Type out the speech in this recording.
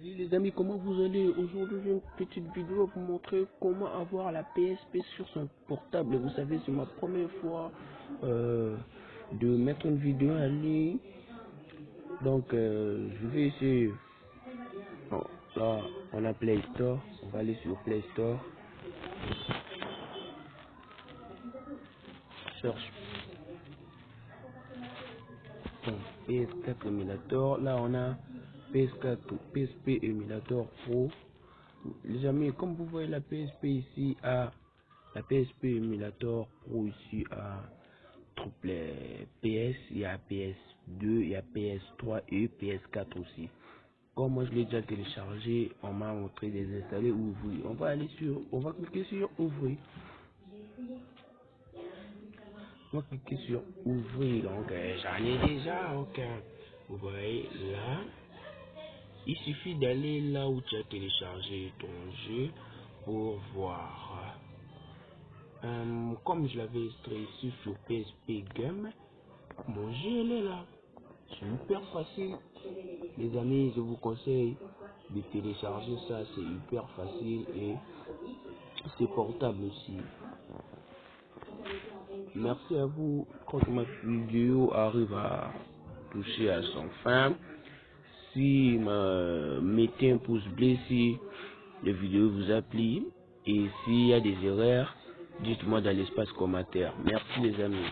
Salut les amis, comment vous allez Aujourd'hui j'ai une petite vidéo pour montrer comment avoir la PSP sur son portable. Vous savez, c'est ma première fois euh, de mettre une vidéo en ligne. Donc euh, je vais essayer. Bon, là, on a Play Store. On va aller sur Play Store. Cherche. Bon, PS4 Emulator. Là, on a PS4, PSP Emulator Pro. Les amis, comme vous voyez la PSP ici à la PSP Emulator Pro ici à triple PS, il y a PS2, il y a PS3 et PS4 aussi. Comme moi je l'ai déjà téléchargé, on m'a montré des installer ouvrir. On va aller sur, on va cliquer sur ouvrir. On va cliquer sur ouvrir. Donc euh, j'en ai déjà. Donc vous voyez là. Il suffit d'aller là où tu as téléchargé ton jeu pour voir. Euh, comme je l'avais ici sur PSP Game, mon jeu est là. Hyper facile. Les amis, je vous conseille de télécharger ça. C'est hyper facile et c'est portable aussi. Merci à vous. Quand ma vidéo arrive à toucher à son fin, si me mettez un pouce bleu si la vidéo vous a plu et s'il y a des erreurs, dites-moi dans l'espace commentaire. Merci les amis.